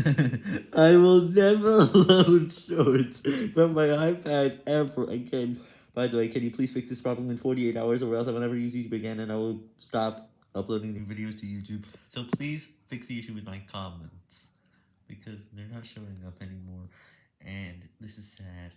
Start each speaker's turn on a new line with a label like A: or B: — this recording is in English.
A: I will never load shorts from my iPad ever again. By the way, can you please fix this problem in 48 hours or else I will never use YouTube again and I will stop uploading new videos to YouTube. So please fix the issue with my comments because they're not showing up anymore and this is sad.